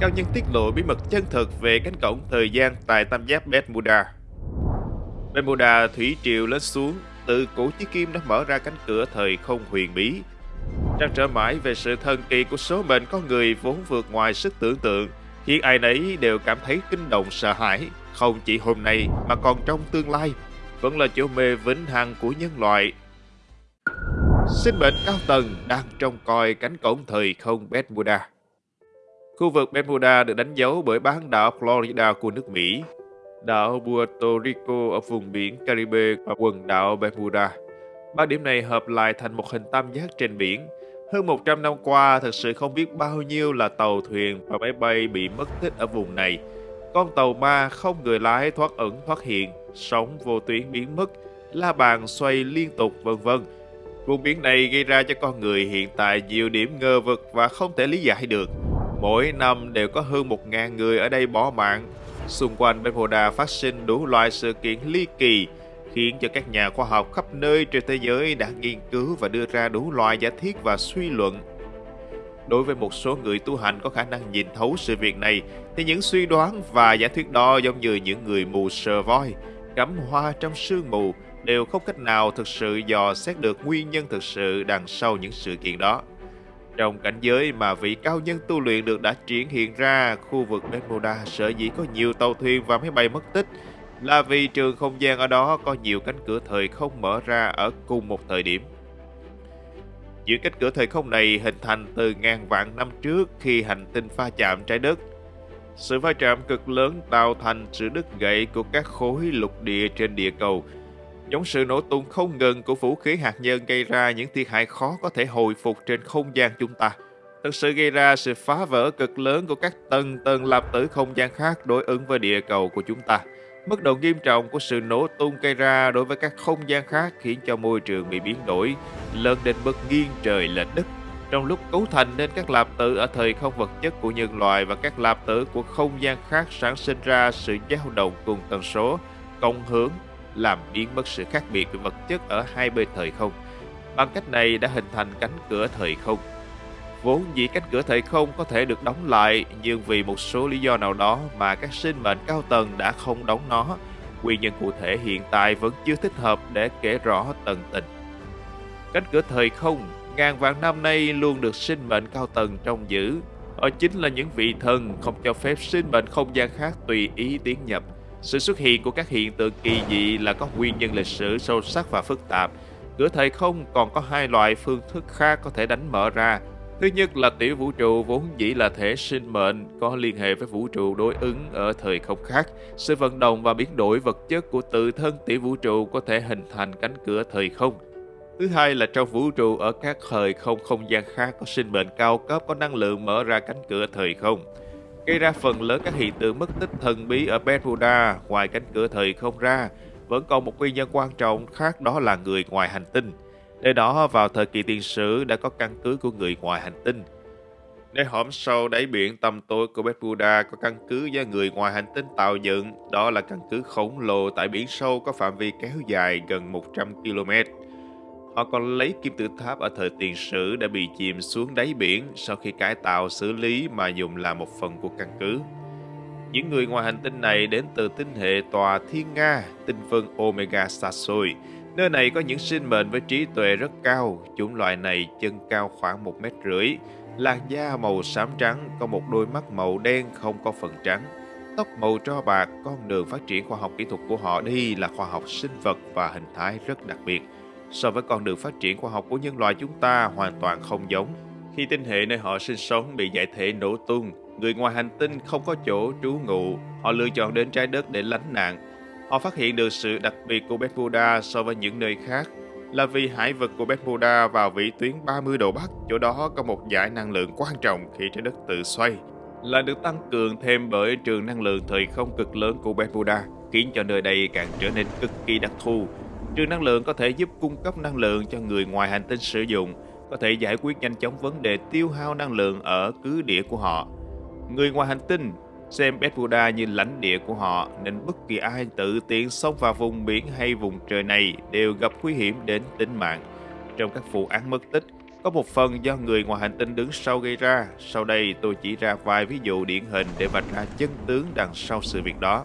cao nhân tiết lộ bí mật chân thực về cánh cổng thời gian tại tam giác Bermuda. Bermuda thủy triều lên xuống, từ cổ chí kim đã mở ra cánh cửa thời không huyền bí. Trăn trở mãi về sự thần kỳ của số mệnh con người vốn vượt ngoài sức tưởng tượng, khiến ai nấy đều cảm thấy kinh động sợ hãi, không chỉ hôm nay mà còn trong tương lai, vẫn là chỗ mê vĩnh hằng của nhân loại. Sinh mệnh cao tầng đang trông coi cánh cổng thời không Bermuda. Khu vực Bermuda được đánh dấu bởi bán đảo Florida của nước Mỹ, đảo Puerto Rico ở vùng biển Caribe và quần đảo Bermuda. Ba điểm này hợp lại thành một hình tam giác trên biển. Hơn 100 năm qua, thật sự không biết bao nhiêu là tàu thuyền và máy bay bị mất tích ở vùng này. Con tàu ma không người lái thoát ẩn thoát hiện, sóng vô tuyến biến mất, la bàn xoay liên tục vân vân. Vùng biển này gây ra cho con người hiện tại nhiều điểm ngờ vực và không thể lý giải được. Mỗi năm đều có hơn 1.000 người ở đây bỏ mạng. Xung quanh Bermuda phát sinh đủ loại sự kiện ly kỳ, khiến cho các nhà khoa học khắp nơi trên thế giới đã nghiên cứu và đưa ra đủ loại giả thiết và suy luận. Đối với một số người tu hành có khả năng nhìn thấu sự việc này, thì những suy đoán và giả thuyết đó giống như những người mù sờ voi, cắm hoa trong sương mù, đều không cách nào thực sự dò xét được nguyên nhân thực sự đằng sau những sự kiện đó. Trong cảnh giới mà vị cao nhân tu luyện được đã triển hiện ra, khu vực Bermuda sở dĩ có nhiều tàu thuyền và máy bay mất tích là vì trường không gian ở đó có nhiều cánh cửa thời không mở ra ở cùng một thời điểm. Những cánh cửa thời không này hình thành từ ngàn vạn năm trước khi hành tinh pha chạm trái đất. Sự va chạm cực lớn tạo thành sự đứt gãy của các khối lục địa trên địa cầu – Giống sự nổ tung không ngừng của vũ khí hạt nhân gây ra những thiệt hại khó có thể hồi phục trên không gian chúng ta. Thực sự gây ra sự phá vỡ cực lớn của các tầng tầng lạp tử không gian khác đối ứng với địa cầu của chúng ta. Mức độ nghiêm trọng của sự nổ tung gây ra đối với các không gian khác khiến cho môi trường bị biến đổi, lớn đến mức nghiêng trời lệch đất. Trong lúc cấu thành nên các lạp tử ở thời không vật chất của nhân loại và các lạp tử của không gian khác sản sinh ra sự dao động cùng tần số, cộng hưởng làm biến mất sự khác biệt về vật chất ở hai bên thời không. Bằng cách này đã hình thành cánh cửa thời không. Vốn dĩ cánh cửa thời không có thể được đóng lại, nhưng vì một số lý do nào đó mà các sinh mệnh cao tầng đã không đóng nó. Nguyên nhân cụ thể hiện tại vẫn chưa thích hợp để kể rõ tận tình. Cánh cửa thời không ngàn vạn năm nay luôn được sinh mệnh cao tầng trông giữ. Họ chính là những vị thần không cho phép sinh mệnh không gian khác tùy ý tiến nhập sự xuất hiện của các hiện tượng kỳ dị là có nguyên nhân lịch sử sâu sắc và phức tạp. Cửa thời không còn có hai loại phương thức khác có thể đánh mở ra. Thứ nhất là tiểu vũ trụ vốn dĩ là thể sinh mệnh, có liên hệ với vũ trụ đối ứng ở thời không khác. Sự vận động và biến đổi vật chất của tự thân tiểu vũ trụ có thể hình thành cánh cửa thời không. Thứ hai là trong vũ trụ ở các thời không không gian khác có sinh mệnh cao cấp, có năng lượng mở ra cánh cửa thời không gây ra phần lớn các hiện tượng mất tích thần bí ở Bermuda ngoài cánh cửa thời không ra, vẫn còn một nguyên nhân quan trọng khác đó là người ngoài hành tinh. Nơi đó vào thời kỳ tiền sử đã có căn cứ của người ngoài hành tinh. Nơi hõm sâu đáy biển tầm tối của Bermuda có căn cứ do người ngoài hành tinh tạo dựng, đó là căn cứ khổng lồ tại biển sâu có phạm vi kéo dài gần 100 km. Họ còn lấy kim tự tháp ở thời tiền sử đã bị chìm xuống đáy biển sau khi cải tạo xử lý mà dùng làm một phần của căn cứ. Những người ngoài hành tinh này đến từ tinh hệ tòa Thiên Nga, tinh phân Omega xa xôi. Nơi này có những sinh mệnh với trí tuệ rất cao, chủng loại này chân cao khoảng một mét rưỡi, làn da màu xám trắng, có một đôi mắt màu đen không có phần trắng, tóc màu tro bạc, con đường phát triển khoa học kỹ thuật của họ đi là khoa học sinh vật và hình thái rất đặc biệt so với con đường phát triển khoa học của nhân loại chúng ta hoàn toàn không giống. Khi tinh hệ nơi họ sinh sống bị giải thể nổ tung, người ngoài hành tinh không có chỗ trú ngụ, họ lựa chọn đến trái đất để lánh nạn. Họ phát hiện được sự đặc biệt của Bermuda so với những nơi khác là vì hải vực của Bermuda vào vĩ tuyến 30 độ Bắc, chỗ đó có một giải năng lượng quan trọng khi trái đất tự xoay, là được tăng cường thêm bởi trường năng lượng thời không cực lớn của Bermuda, khiến cho nơi đây càng trở nên cực kỳ đặc thù Trường năng lượng có thể giúp cung cấp năng lượng cho người ngoài hành tinh sử dụng, có thể giải quyết nhanh chóng vấn đề tiêu hao năng lượng ở cứ địa của họ. Người ngoài hành tinh xem Bermuda như lãnh địa của họ nên bất kỳ ai tự tiện xông vào vùng biển hay vùng trời này đều gặp nguy hiểm đến tính mạng. Trong các vụ án mất tích, có một phần do người ngoài hành tinh đứng sau gây ra. Sau đây tôi chỉ ra vài ví dụ điển hình để vạch ra chân tướng đằng sau sự việc đó.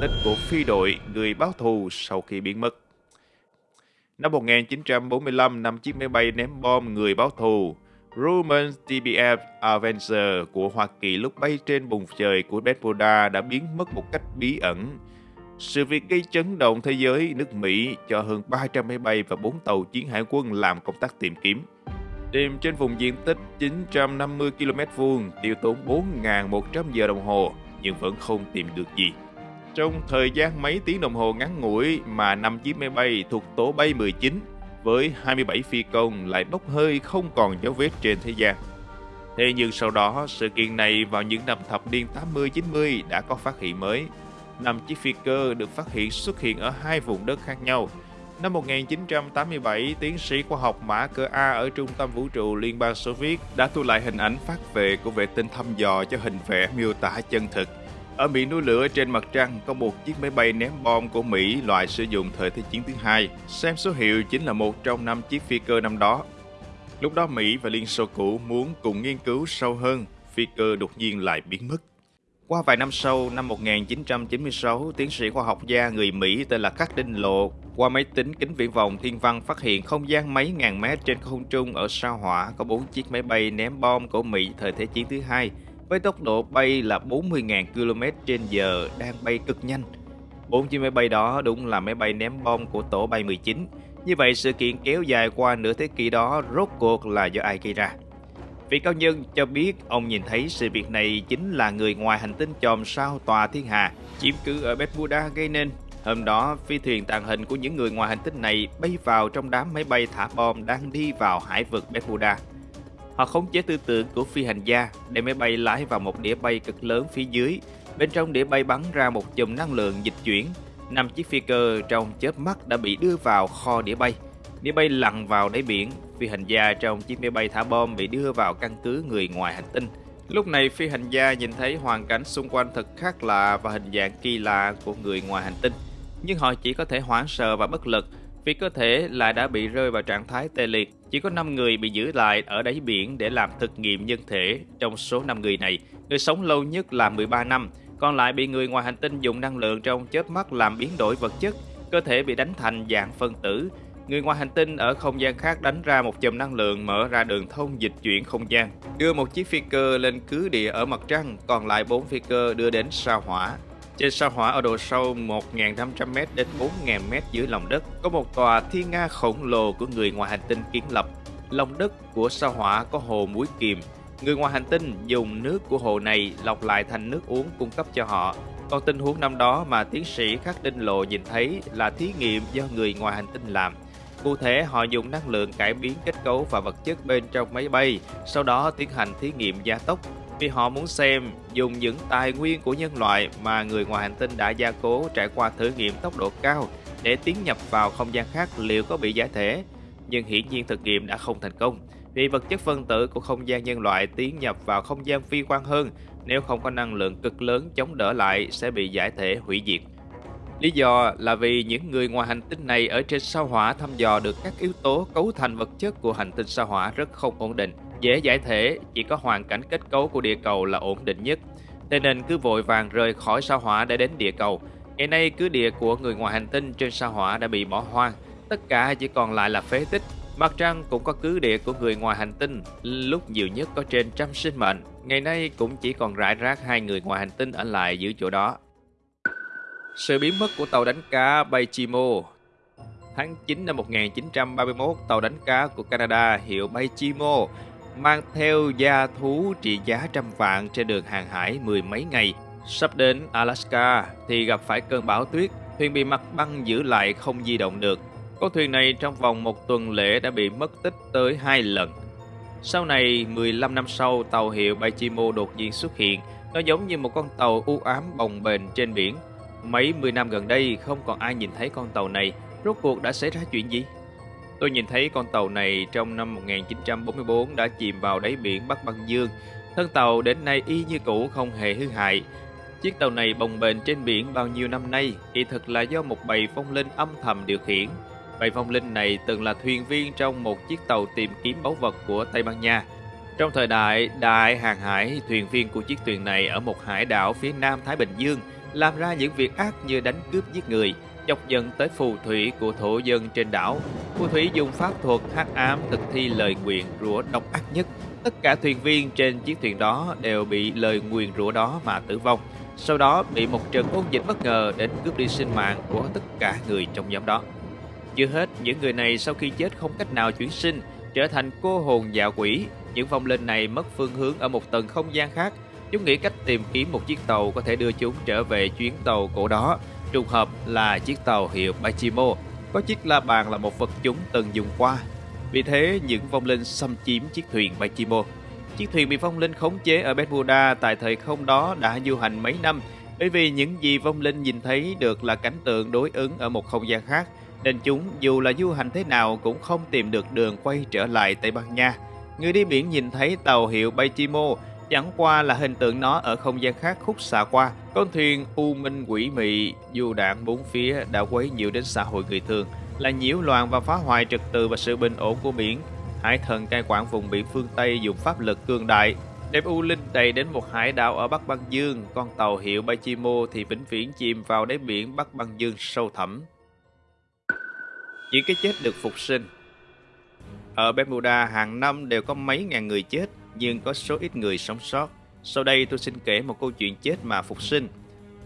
Tích của phi đội người báo thù sau khi biến mất Năm 1945, năm chiếc máy bay ném bom người báo thù Grumman TBF Avenger của Hoa Kỳ lúc bay trên bùng trời của Bermuda đã biến mất một cách bí ẩn. Sự việc gây chấn động thế giới, nước Mỹ cho hơn 300 máy bay và 4 tàu chiến hải quân làm công tác tìm kiếm. Tìm trên vùng diện tích 950 km vuông, tiêu tốn 4.100 giờ đồng hồ, nhưng vẫn không tìm được gì. Trong thời gian mấy tiếng đồng hồ ngắn ngủi mà năm chiếc máy bay thuộc tổ bay 19 với 27 phi công lại bốc hơi không còn dấu vết trên thế gian. Thế nhưng sau đó, sự kiện này vào những năm thập niên 80-90 đã có phát hiện mới. Năm chiếc phi cơ được phát hiện xuất hiện ở hai vùng đất khác nhau. Năm 1987, tiến sĩ khoa học Mã Cơ A ở Trung tâm Vũ trụ Liên bang Xô Viết đã thu lại hình ảnh phát về của vệ tinh thăm dò cho hình vẽ miêu tả chân thực ở miệng núi lửa trên mặt trăng có một chiếc máy bay ném bom của Mỹ loại sử dụng thời Thế chiến thứ hai. Xem số hiệu chính là một trong năm chiếc phi cơ năm đó. Lúc đó Mỹ và Liên Xô cũ muốn cùng nghiên cứu sâu hơn, phi cơ đột nhiên lại biến mất. Qua vài năm sau, năm 1996, tiến sĩ khoa học gia người Mỹ tên là Khắc Đinh Lộ qua máy tính kính viễn vọng thiên văn phát hiện không gian mấy ngàn mét trên không trung ở sao hỏa có bốn chiếc máy bay ném bom của Mỹ thời Thế chiến thứ hai với tốc độ bay là 40.000 km trên giờ đang bay cực nhanh. Bốn chiếc máy bay đó đúng là máy bay ném bom của tổ bay 19. Như vậy sự kiện kéo dài qua nửa thế kỷ đó rốt cuộc là do ai gây ra? Vị cao nhân cho biết ông nhìn thấy sự việc này chính là người ngoài hành tinh chòm sao tòa thiên hà chiếm cứ ở Bermuda gây nên. Hôm đó, phi thuyền tàng hình của những người ngoài hành tinh này bay vào trong đám máy bay thả bom đang đi vào hải vực Bermuda. Họ khống chế tư tưởng của phi hành gia, để máy bay lái vào một đĩa bay cực lớn phía dưới. Bên trong đĩa bay bắn ra một chùm năng lượng dịch chuyển. Năm chiếc phi cơ trong chớp mắt đã bị đưa vào kho đĩa bay. Đĩa bay lặn vào đáy biển. Phi hành gia trong chiếc máy bay thả bom bị đưa vào căn cứ người ngoài hành tinh. Lúc này, phi hành gia nhìn thấy hoàn cảnh xung quanh thật khác lạ và hình dạng kỳ lạ của người ngoài hành tinh. Nhưng họ chỉ có thể hoảng sợ và bất lực vì cơ thể lại đã bị rơi vào trạng thái tê liệt. Chỉ có 5 người bị giữ lại ở đáy biển để làm thực nghiệm nhân thể. Trong số 5 người này, người sống lâu nhất là 13 năm, còn lại bị người ngoài hành tinh dùng năng lượng trong chớp mắt làm biến đổi vật chất, cơ thể bị đánh thành dạng phân tử. Người ngoài hành tinh ở không gian khác đánh ra một chùm năng lượng mở ra đường thông dịch chuyển không gian, đưa một chiếc phi cơ lên cứ địa ở mặt trăng, còn lại 4 phi cơ đưa đến sao hỏa. Trên sao hỏa ở độ sâu 1.500m đến 4.000m dưới lòng đất có một tòa thiên nga khổng lồ của người ngoài hành tinh kiến lập. Lòng đất của sao hỏa có hồ muối kiềm. Người ngoài hành tinh dùng nước của hồ này lọc lại thành nước uống cung cấp cho họ. Còn tình huống năm đó mà tiến sĩ Khắc Đinh Lộ nhìn thấy là thí nghiệm do người ngoài hành tinh làm. Cụ thể, họ dùng năng lượng cải biến kết cấu và vật chất bên trong máy bay, sau đó tiến hành thí nghiệm gia tốc vì họ muốn xem dùng những tài nguyên của nhân loại mà người ngoài hành tinh đã gia cố trải qua thử nghiệm tốc độ cao để tiến nhập vào không gian khác liệu có bị giải thể. Nhưng hiển nhiên thực nghiệm đã không thành công, vì vật chất phân tử của không gian nhân loại tiến nhập vào không gian phi quan hơn nếu không có năng lượng cực lớn chống đỡ lại, sẽ bị giải thể hủy diệt. Lý do là vì những người ngoài hành tinh này ở trên sao hỏa thăm dò được các yếu tố cấu thành vật chất của hành tinh sao hỏa rất không ổn định dễ giải thể, chỉ có hoàn cảnh kết cấu của địa cầu là ổn định nhất. Thế nên cứ vội vàng rời khỏi sao hỏa để đến địa cầu. Ngày nay cứ địa của người ngoài hành tinh trên sao hỏa đã bị bỏ hoang, tất cả chỉ còn lại là phế tích. Mặt trăng cũng có cứ địa của người ngoài hành tinh, lúc nhiều nhất có trên trăm sinh mệnh. Ngày nay cũng chỉ còn rải rác hai người ngoài hành tinh ở lại giữ chỗ đó. Sự biến mất của tàu đánh cá Baychimo Tháng 9 năm 1931, tàu đánh cá của Canada hiệu Baychimo mang theo gia thú trị giá trăm vạn trên đường hàng hải mười mấy ngày. Sắp đến Alaska thì gặp phải cơn bão tuyết, thuyền bị mặt băng giữ lại không di động được. Con thuyền này trong vòng một tuần lễ đã bị mất tích tới hai lần. Sau này, 15 năm sau, tàu hiệu Baichimo đột nhiên xuất hiện. Nó giống như một con tàu u ám bồng bềnh trên biển. Mấy mươi năm gần đây, không còn ai nhìn thấy con tàu này. Rốt cuộc đã xảy ra chuyện gì? Tôi nhìn thấy con tàu này trong năm 1944 đã chìm vào đáy biển Bắc Băng Dương. Thân tàu đến nay y như cũ không hề hư hại. Chiếc tàu này bồng bềnh trên biển bao nhiêu năm nay kỳ thực là do một bầy phong linh âm thầm điều khiển. Bầy phong linh này từng là thuyền viên trong một chiếc tàu tìm kiếm báu vật của Tây Ban Nha. Trong thời đại đại hàng hải, thuyền viên của chiếc thuyền này ở một hải đảo phía nam Thái Bình Dương làm ra những việc ác như đánh cướp giết người, chọc giận tới phù thủy của thổ dân trên đảo. Phù thủy dùng pháp thuật hắc ám thực thi lời nguyện rủa độc ác nhất. Tất cả thuyền viên trên chiếc thuyền đó đều bị lời nguyền rủa đó mà tử vong. Sau đó bị một trận ôn dịch bất ngờ đến cướp đi sinh mạng của tất cả người trong nhóm đó. Chưa hết, những người này sau khi chết không cách nào chuyển sinh, trở thành cô hồn dạ quỷ. Những vong linh này mất phương hướng ở một tầng không gian khác. Chúng nghĩ cách tìm kiếm một chiếc tàu có thể đưa chúng trở về chuyến tàu cổ đó. Trùng hợp là chiếc tàu hiệu Bachimo, có chiếc la bàn là một vật chúng từng dùng qua. Vì thế, những vong linh xâm chiếm chiếc thuyền Bachimo. Chiếc thuyền bị vong linh khống chế ở Bermuda tại thời không đó đã du hành mấy năm, bởi vì những gì vong linh nhìn thấy được là cảnh tượng đối ứng ở một không gian khác, nên chúng dù là du hành thế nào cũng không tìm được đường quay trở lại Tây Ban Nha. Người đi biển nhìn thấy tàu hiệu Bachimo chẳng qua là hình tượng nó ở không gian khác khúc xạ qua. Con thuyền u minh quỷ mị, dù đạn bốn phía đã quấy nhiều đến xã hội người thường, là nhiễu loạn và phá hoại trật tự và sự bình ổn của biển. Hải thần cai quản vùng biển phương Tây dùng pháp lực cường đại, đem U Linh đầy đến một hải đảo ở Bắc Băng Dương, con tàu hiệu Bachimo thì vĩnh viễn chìm vào đáy biển Bắc Băng Dương sâu thẳm. Những cái chết được phục sinh Ở Bermuda hàng năm đều có mấy ngàn người chết, nhưng có số ít người sống sót. Sau đây tôi xin kể một câu chuyện chết mà phục sinh.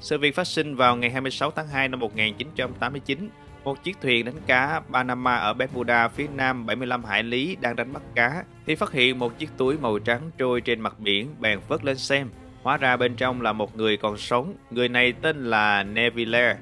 Sự việc phát sinh vào ngày 26 tháng 2 năm 1989 một chiếc thuyền đánh cá Panama ở Bermuda phía nam 75 hải lý đang đánh bắt cá thì phát hiện một chiếc túi màu trắng trôi trên mặt biển bèn vớt lên xem. Hóa ra bên trong là một người còn sống, người này tên là Neville.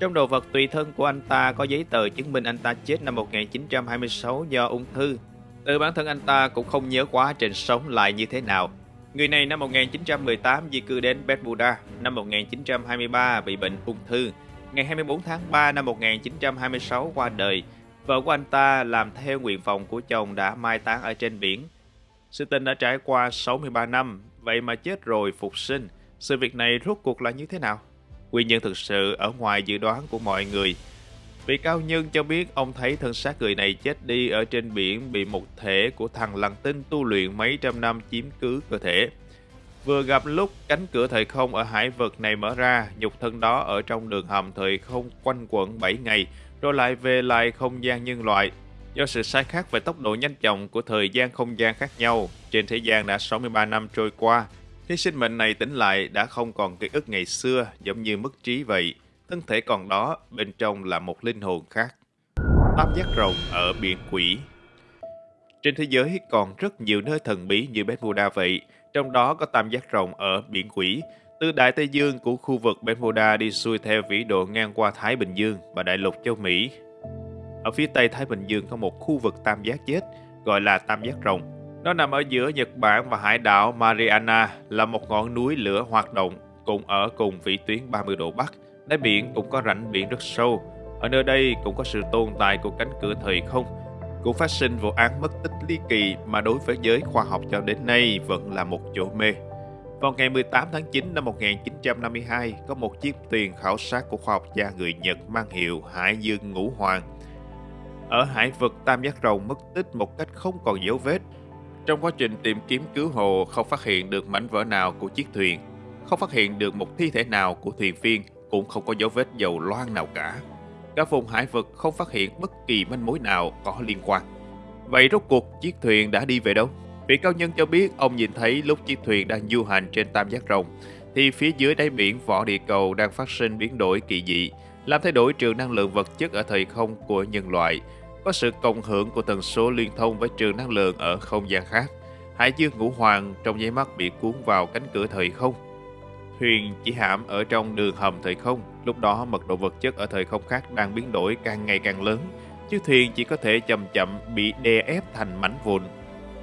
Trong đồ vật tùy thân của anh ta có giấy tờ chứng minh anh ta chết năm 1926 do ung thư. Từ bản thân anh ta cũng không nhớ quá trình sống lại như thế nào. Người này năm 1918 di cư đến Bermuda, năm 1923 bị bệnh ung thư, ngày 24 tháng 3 năm 1926 qua đời. Vợ của anh ta làm theo nguyện vọng của chồng đã mai táng ở trên biển. Sự tình đã trải qua 63 năm, vậy mà chết rồi phục sinh. Sự việc này rốt cuộc là như thế nào? Nguyên nhân thực sự ở ngoài dự đoán của mọi người. Vị cao nhân cho biết ông thấy thân xác người này chết đi ở trên biển bị một thể của thằng lằn tinh tu luyện mấy trăm năm chiếm cứ cơ thể. Vừa gặp lúc cánh cửa thời không ở hải vực này mở ra, nhục thân đó ở trong đường hầm thời không quanh quẩn 7 ngày, rồi lại về lại không gian nhân loại. Do sự sai khác về tốc độ nhanh chóng của thời gian không gian khác nhau, trên thế gian đã 63 năm trôi qua, khi sinh mệnh này tỉnh lại đã không còn ký ức ngày xưa giống như mất trí vậy. Thân thể còn đó, bên trong là một linh hồn khác. Tam giác rồng ở biển quỷ Trên thế giới còn rất nhiều nơi thần bí như Bermuda vậy, trong đó có tam giác rồng ở biển quỷ, từ Đại Tây Dương của khu vực Bermuda đi xuôi theo vĩ độ ngang qua Thái Bình Dương và đại lục châu Mỹ. Ở phía tây Thái Bình Dương có một khu vực tam giác chết, gọi là tam giác rồng. Nó nằm ở giữa Nhật Bản và hải đảo Mariana, là một ngọn núi lửa hoạt động, cùng ở cùng vĩ tuyến 30 độ Bắc. Đáy biển cũng có rãnh biển rất sâu. Ở nơi đây cũng có sự tồn tại của cánh cửa thời không, cũng phát sinh vụ án mất tích ly kỳ mà đối với giới khoa học cho đến nay vẫn là một chỗ mê. Vào ngày 18 tháng 9 năm 1952, có một chiếc thuyền khảo sát của khoa học gia người Nhật mang hiệu Hải Dương Ngũ Hoàng. Ở hải vực Tam Giác Rồng mất tích một cách không còn dấu vết. Trong quá trình tìm kiếm cứu hộ không phát hiện được mảnh vỡ nào của chiếc thuyền, không phát hiện được một thi thể nào của thuyền viên, cũng không có dấu vết dầu loang nào cả. Cả vùng hải vực không phát hiện bất kỳ manh mối nào có liên quan. Vậy rốt cuộc chiếc thuyền đã đi về đâu? Vị cao nhân cho biết ông nhìn thấy lúc chiếc thuyền đang du hành trên tam giác rồng, thì phía dưới đáy biển vỏ địa cầu đang phát sinh biến đổi kỳ dị, làm thay đổi trường năng lượng vật chất ở thời không của nhân loại, có sự cộng hưởng của tần số liên thông với trường năng lượng ở không gian khác. Hải dương ngũ hoàng trong nháy mắt bị cuốn vào cánh cửa thời không. Thuyền chỉ hãm ở trong đường hầm thời không, lúc đó mật độ vật chất ở thời không khác đang biến đổi càng ngày càng lớn, chiếc thuyền chỉ có thể chậm chậm bị đè ép thành mảnh vụn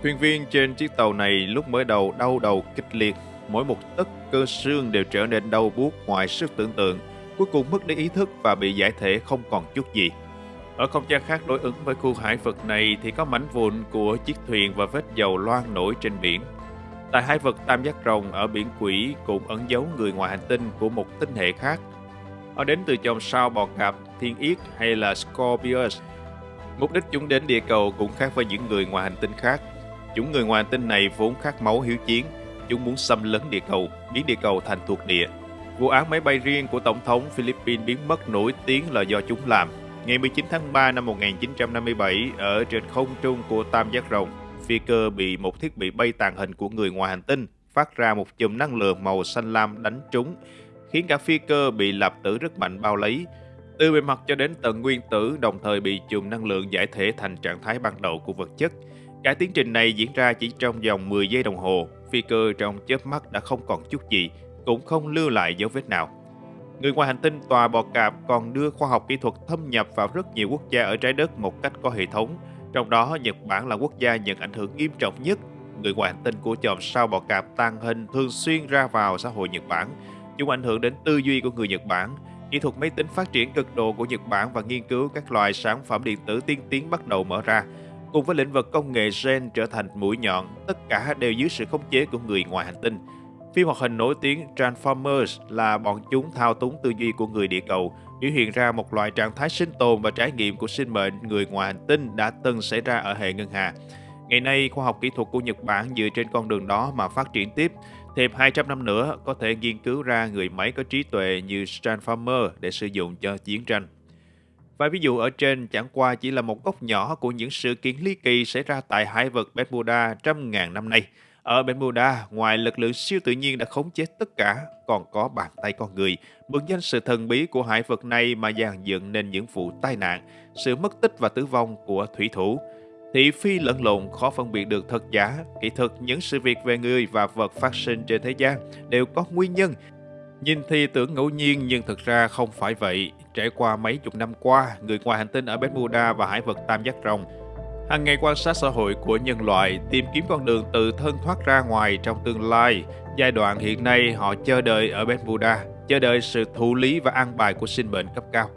Thuyền viên trên chiếc tàu này lúc mới đầu đau đầu kịch liệt, mỗi một tấc cơ xương đều trở nên đau buốt ngoài sức tưởng tượng, cuối cùng mất đi ý thức và bị giải thể không còn chút gì. Ở không gian khác đối ứng với khu hải vực này thì có mảnh vụn của chiếc thuyền và vết dầu loang nổi trên biển. Tại hai vực Tam Giác Rồng ở biển Quỷ cũng ẩn giấu người ngoài hành tinh của một tinh hệ khác. Họ đến từ chòm sao bò cạp, thiên yết hay là Scorpius Mục đích chúng đến địa cầu cũng khác với những người ngoài hành tinh khác. Chúng người ngoài hành tinh này vốn khát máu hiếu chiến. Chúng muốn xâm lấn địa cầu, biến địa cầu thành thuộc địa. Vụ án máy bay riêng của Tổng thống Philippines biến mất nổi tiếng là do chúng làm. Ngày 19 tháng 3 năm 1957, ở trên không trung của Tam Giác Rồng, phi cơ bị một thiết bị bay tàng hình của người ngoài hành tinh phát ra một chùm năng lượng màu xanh lam đánh trúng, khiến cả phi cơ bị lạp tử rất mạnh bao lấy. Từ bề mặt cho đến tận nguyên tử đồng thời bị chùm năng lượng giải thể thành trạng thái ban đầu của vật chất. Cả tiến trình này diễn ra chỉ trong vòng 10 giây đồng hồ, phi cơ trong chớp mắt đã không còn chút gì, cũng không lưu lại dấu vết nào. Người ngoài hành tinh tòa bò cạp còn đưa khoa học kỹ thuật thâm nhập vào rất nhiều quốc gia ở trái đất một cách có hệ thống, trong đó Nhật Bản là quốc gia nhận ảnh hưởng nghiêm trọng nhất. Người ngoài hành tinh của chòm sao bọ cạp tàng hình thường xuyên ra vào xã hội Nhật Bản. Chúng ảnh hưởng đến tư duy của người Nhật Bản, kỹ thuật máy tính phát triển cực độ của Nhật Bản và nghiên cứu các loại sản phẩm điện tử tiên tiến bắt đầu mở ra. Cùng với lĩnh vực công nghệ gen trở thành mũi nhọn, tất cả đều dưới sự khống chế của người ngoài hành tinh. Phim hoạt hình nổi tiếng Transformers là bọn chúng thao túng tư duy của người địa cầu, biểu hiện ra một loại trạng thái sinh tồn và trải nghiệm của sinh mệnh người ngoài hành tinh đã từng xảy ra ở hệ ngân hà. Ngày nay, khoa học kỹ thuật của Nhật Bản dựa trên con đường đó mà phát triển tiếp. Thêm 200 năm nữa, có thể nghiên cứu ra người máy có trí tuệ như Transformer để sử dụng cho chiến tranh. và ví dụ ở trên chẳng qua chỉ là một góc nhỏ của những sự kiện ly kỳ xảy ra tại hải vực Bermuda trăm ngàn năm nay. Ở Bermuda, ngoài lực lượng siêu tự nhiên đã khống chế tất cả, còn có bàn tay con người, mượn danh sự thần bí của hải vực này mà dàn dựng nên những vụ tai nạn, sự mất tích và tử vong của thủy thủ. Thị phi lẫn lộn khó phân biệt được thật giả, kỹ thuật những sự việc về người và vật phát sinh trên thế gian đều có nguyên nhân. Nhìn thì tưởng ngẫu nhiên nhưng thực ra không phải vậy. Trải qua mấy chục năm qua, người ngoài hành tinh ở Bermuda và hải vực Tam Giác Rồng hàng ngày quan sát xã hội của nhân loại, tìm kiếm con đường tự thân thoát ra ngoài trong tương lai. Giai đoạn hiện nay họ chờ đợi ở Bermuda, chờ đợi sự thụ lý và an bài của sinh mệnh cấp cao.